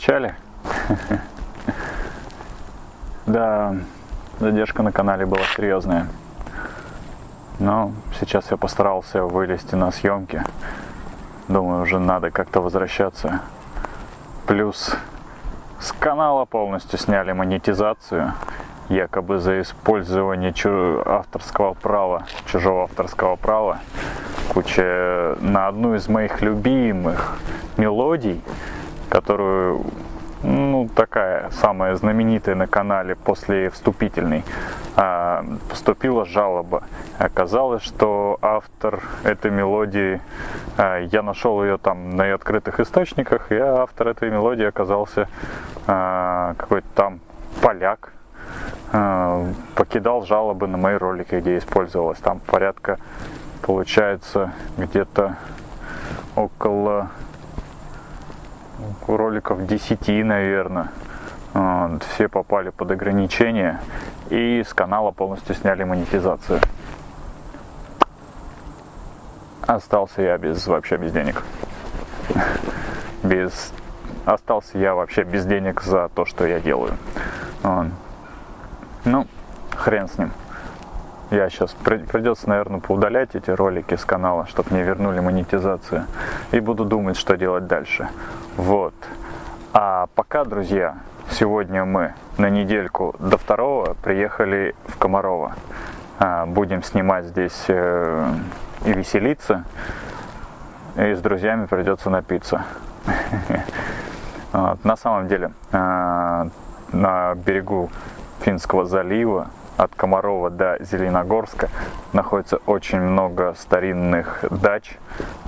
Скучали? Да, задержка на канале была серьезная. Но сейчас я постарался вылезти на съемки. Думаю, уже надо как-то возвращаться. Плюс с канала полностью сняли монетизацию, якобы за использование авторского права, чужого авторского права. Куча на одну из моих любимых мелодий, которую ну, такая самая знаменитая на канале после вступительной, а, поступила жалоба. Оказалось, что автор этой мелодии, а, я нашел ее там на открытых источниках, и автор этой мелодии оказался а, какой-то там поляк, покидал жалобы на мои ролики, где использовалось там порядка, получается, где-то около роликов 10, наверное. Все попали под ограничения и с канала полностью сняли монетизацию. Остался я без вообще без денег. Без остался я вообще без денег за то, что я делаю. Ну, хрен с ним. Я сейчас придется, наверное, поудалять эти ролики с канала, чтобы мне вернули монетизацию. И буду думать, что делать дальше. Вот. А пока, друзья, сегодня мы на недельку до второго приехали в Комарово. А, будем снимать здесь э, и веселиться. И с друзьями придется напиться. На самом деле, а, на берегу Финского залива от Комарова до Зеленогорска находится очень много старинных дач.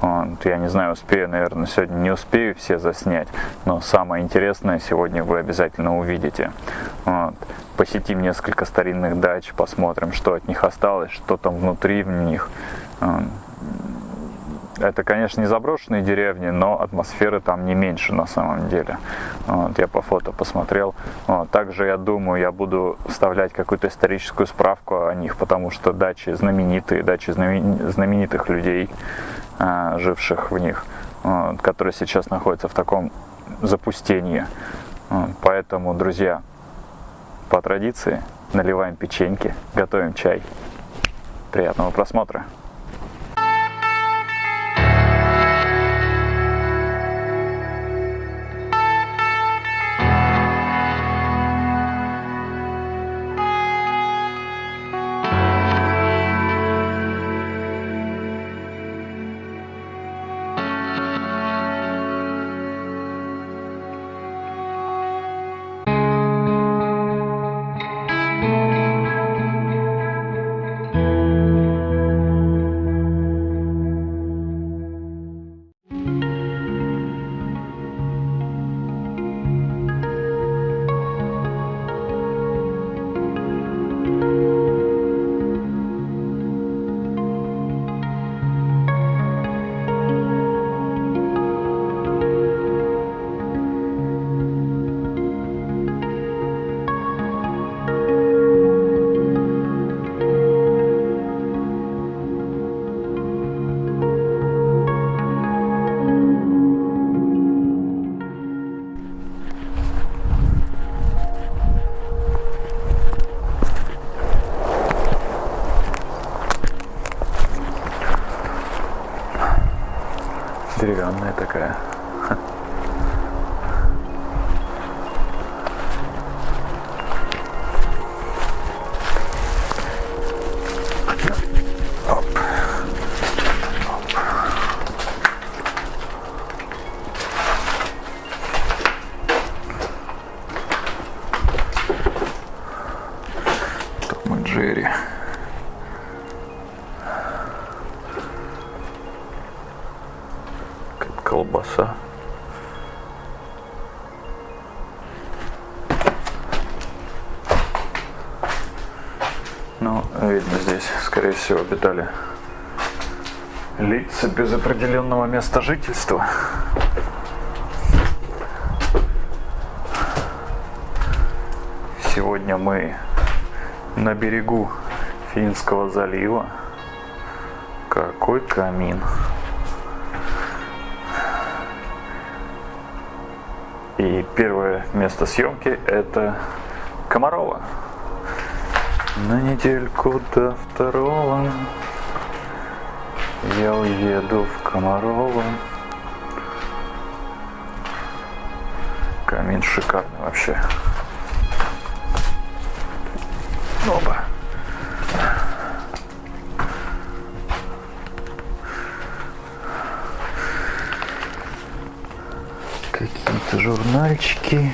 Вот, я не знаю, успею, наверное, сегодня не успею все заснять, но самое интересное сегодня вы обязательно увидите. Вот. Посетим несколько старинных дач, посмотрим, что от них осталось, что там внутри в них. Это, конечно, не заброшенные деревни, но атмосферы там не меньше на самом деле. Вот, я по фото посмотрел. Вот, также, я думаю, я буду вставлять какую-то историческую справку о них, потому что дачи знаменитые, дачи знаменитых людей, а, живших в них, вот, которые сейчас находятся в таком запустении. Вот, поэтому, друзья, по традиции наливаем печеньки, готовим чай. Приятного просмотра! Джерри. колбаса. Ну, видно здесь, скорее всего, обитали лица без определенного места жительства. Сегодня мы на берегу Финского залива. Какой камин! И первое место съемки это Комарова. На недельку до второго я уеду в Комарова. Камин шикарный вообще. Оба. Какие-то журнальчики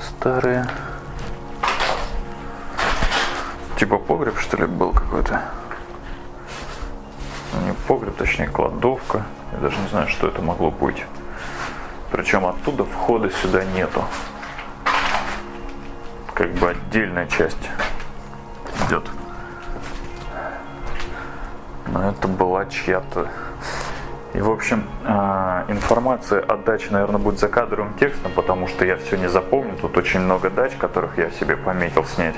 старые. Типа погреб, что ли, был какой-то? Ну, не погреб, точнее кладовка. Я даже не знаю, что это могло быть. Причем оттуда входа сюда нету. Как бы отдельная часть идет. Но это была чья-то. И, в общем, а, информация о даче, наверное, будет за кадровым текстом, потому что я все не запомню. Тут очень много дач, которых я себе пометил снять.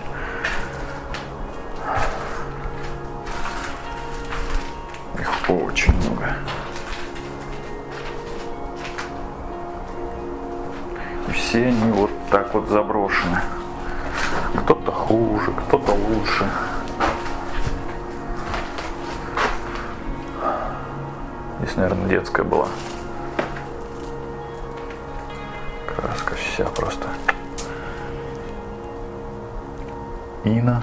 Их очень много. И все они вот так вот заброшены. Кто-то хуже, кто-то лучше. Здесь, наверное, детская была. Краска вся просто. Ина.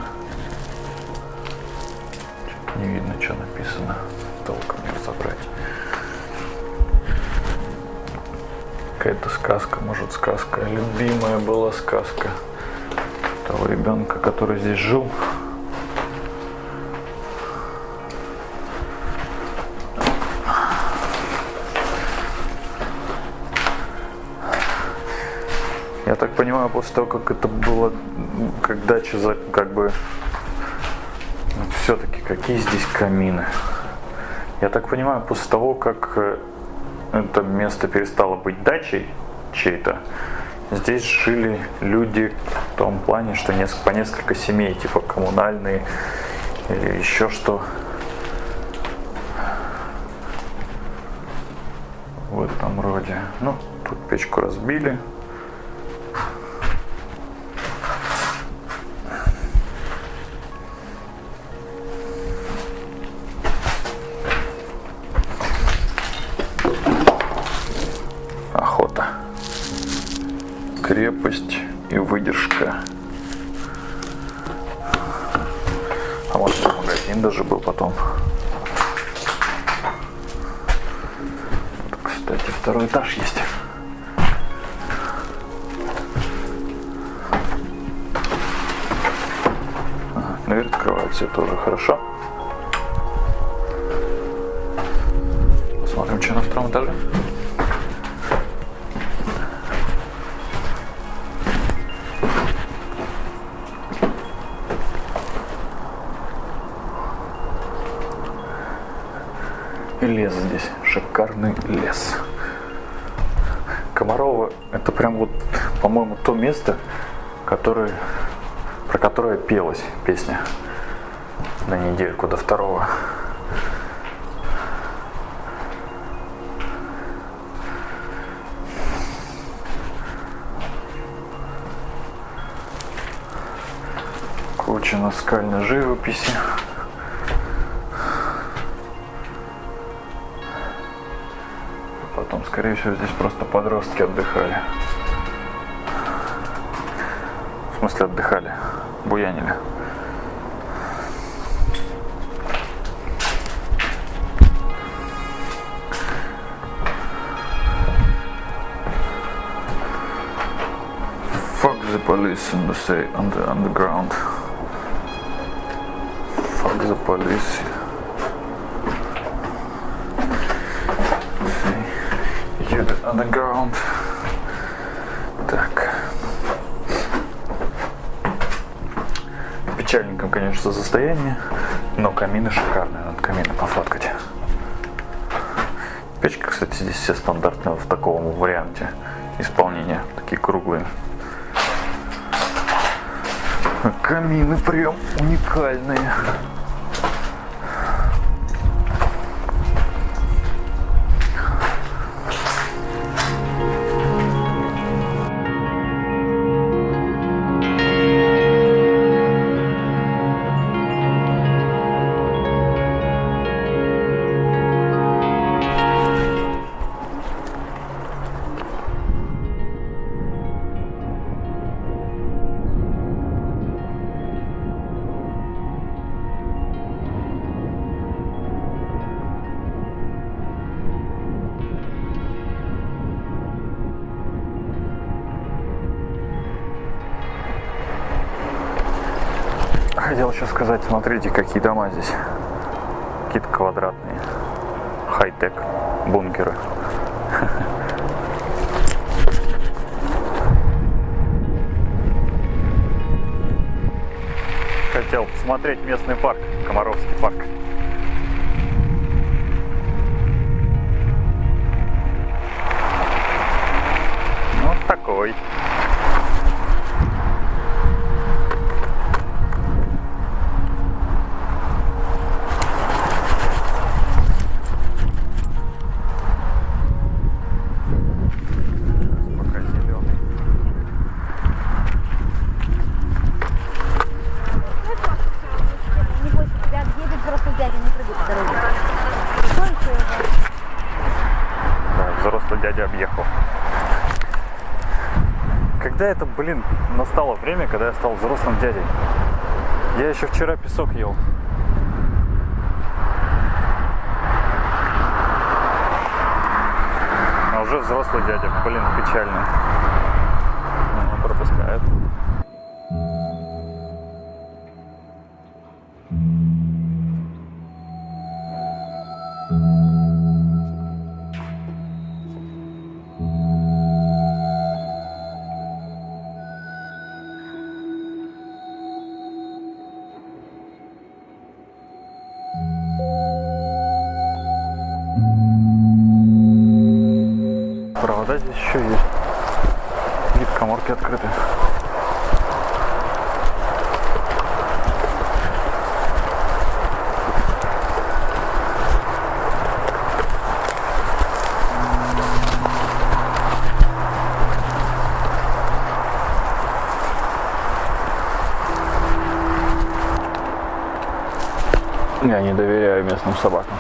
Не видно, что написано. Толком не разобрать. Какая-то сказка, может сказка. Любимая была сказка того ребенка, который здесь жил. Я так понимаю, после того, как это было, как дача, как бы, все-таки какие здесь камины. Я так понимаю, после того, как э, это место перестало быть дачей чей-то, здесь жили люди том плане, что по несколько семей, типа коммунальные или еще что. В этом роде. Ну, тут печку разбили. крепость и выдержка. А может магазин даже был потом. Кстати, второй этаж есть. Дверь открывается тоже хорошо. Посмотрим, что на втором этаже. Лес здесь, шикарный лес. Комарова это прям вот, по-моему, то место, которое, про которое пелась песня на недельку до второго. Куча наскальной живописи. Скорее всего, здесь просто подростки отдыхали. В смысле отдыхали, буянили. Fuck the police on the, say, on the underground. Fuck the police. Underground. Так. Печальненьком, конечно, состояние, но камины шикарные, надо камины пофоткать. Печки, кстати, здесь все стандартные в таком варианте исполнения, такие круглые. Камины прям уникальные. Хотел еще сказать, смотрите, какие дома здесь. Какие-то квадратные. Хай-тек. Бункеры. Хотел посмотреть местный парк, Комаровский парк. Дядя объехал. Когда это, блин, настало время, когда я стал взрослым дядей? Я еще вчера песок ел. А уже взрослый дядя, блин, печально. Здесь еще есть. Вид коморки открыты. Я не доверяю местным собакам.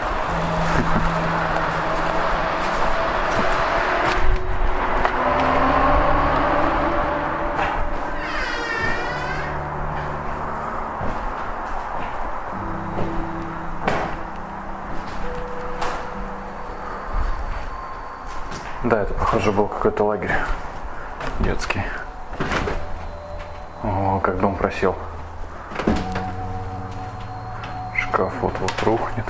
Похоже, был какой-то лагерь детский. О, как дом просел. Шкаф вот-вот рухнет.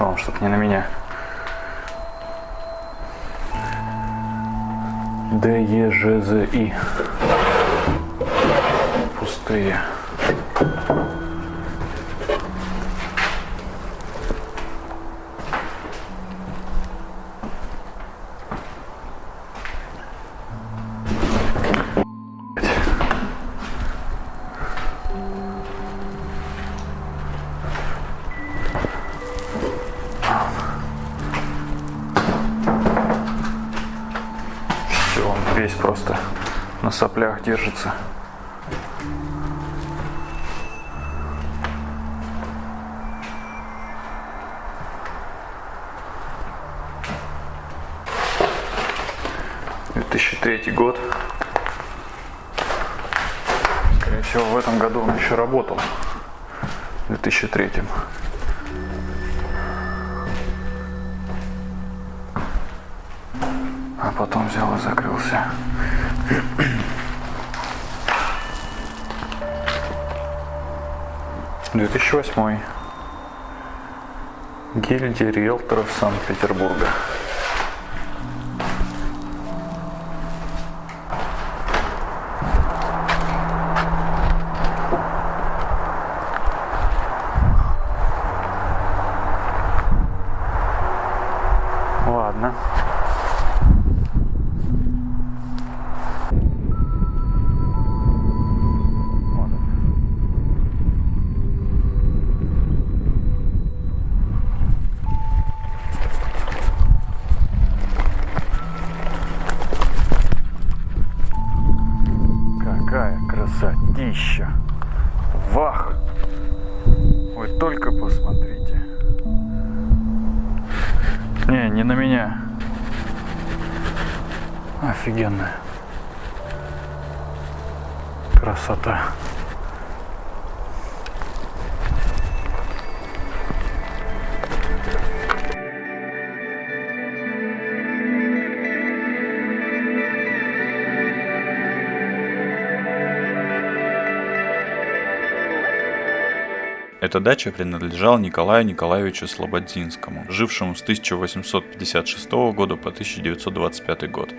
О, что-то не на меня. Д, Е, Ж, З, И. Пустые. Соплях держится. Третий год. Скорее всего, в этом году он еще работал. В 2003. А потом взял и закрылся. Две тысячи восьмой. Гильдия риэлторов Санкт-Петербурга. Красота. Эта дача принадлежала Николаю Николаевичу Слободзинскому, жившему с 1856 года по 1925 год.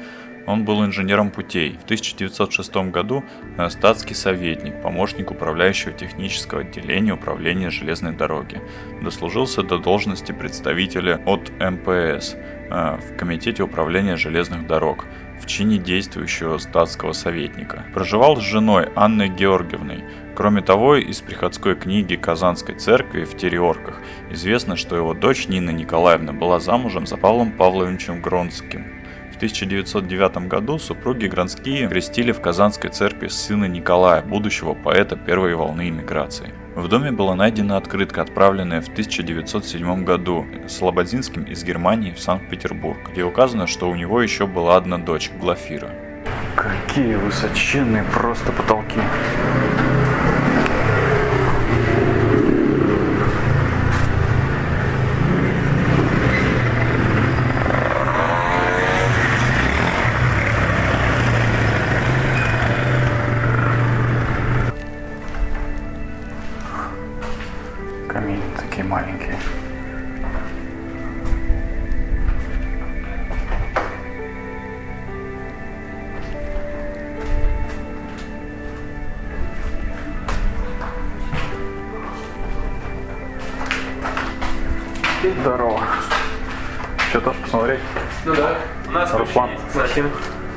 Он был инженером путей. В 1906 году э, статский советник, помощник управляющего технического отделения управления железной дороги. Дослужился до должности представителя от МПС э, в Комитете управления железных дорог в чине действующего статского советника. Проживал с женой Анной Георгиевной. Кроме того, из приходской книги Казанской церкви в Тереорках известно, что его дочь Нина Николаевна была замужем за Павлом Павловичем Гронским. В 1909 году супруги Гранские крестили в Казанской церкви сына Николая, будущего поэта первой волны иммиграции. В доме была найдена открытка, отправленная в 1907 году Слободинским из Германии в Санкт-Петербург, где указано, что у него еще была одна дочь, Глафира. Какие высоченные просто потолки. Ну да. У нас Руслан. ключи есть, кстати.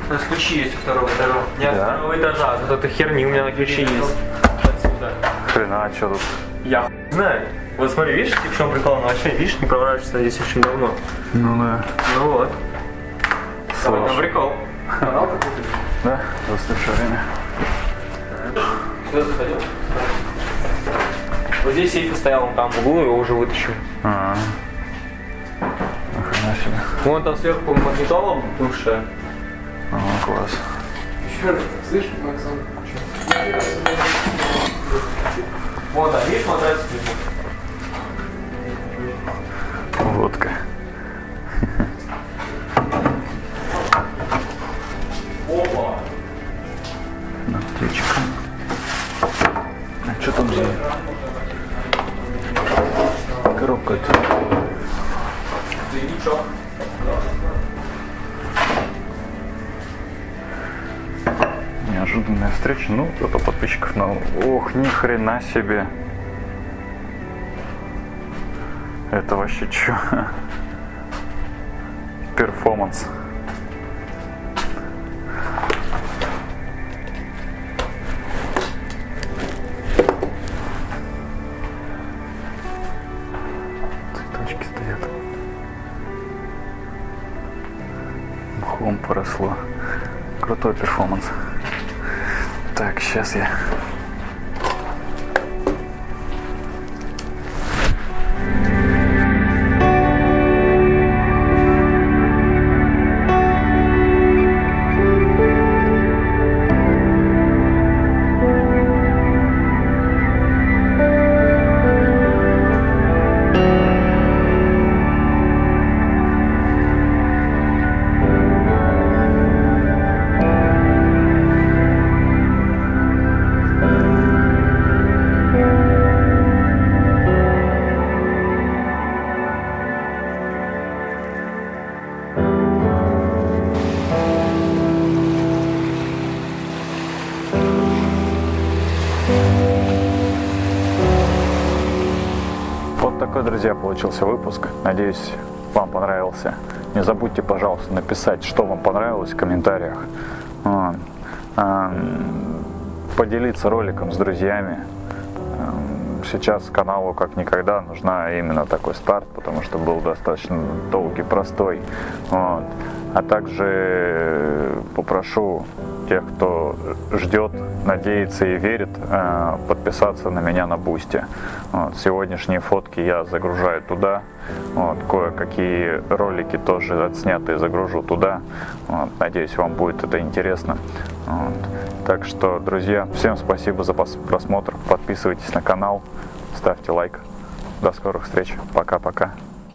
У нас ключи есть у второго этажа. Не от Да? второго этажа, а вот этой херни у меня на ключи есть. Отсюда. Хрена, а что тут? Я хуй знаю. Вот смотри, видишь, в чем прикол? Она вообще, видишь, не проворачивается здесь очень давно. Ну да. Ну вот. Слушай. прикол. Канал какой-то. Да, застывшее время. Сюда заходил. Вот здесь сейф стоял, он там в углу, его уже вытащил. А, Нахрена себе. Вон там сверху магнитола бывшая. А, класс. Слышь, Максон? Вот, а видишь матрасик? Водка. Ни хрена себе. Это вообще чё? Перформанс. Цветочки стоят. Мхом поросло. Крутой перформанс. Так, сейчас я. Получился выпуск. Надеюсь, вам понравился. Не забудьте, пожалуйста, написать, что вам понравилось в комментариях. Ам, Поделиться роликом с друзьями. Ам, Сейчас каналу как никогда нужна именно такой старт, потому что был достаточно долгий, простой. Вот. А также попрошу тех, кто ждет, надеется и верит, э, подписаться на меня на Boosty. Вот, сегодняшние фотки я загружаю туда. Вот, кое-какие ролики тоже отснятые загружу туда. Вот, надеюсь, вам будет это интересно. Вот. Так что, друзья, всем спасибо за просмотр. Подписывайтесь на канал, ставьте лайк. До скорых встреч. Пока-пока.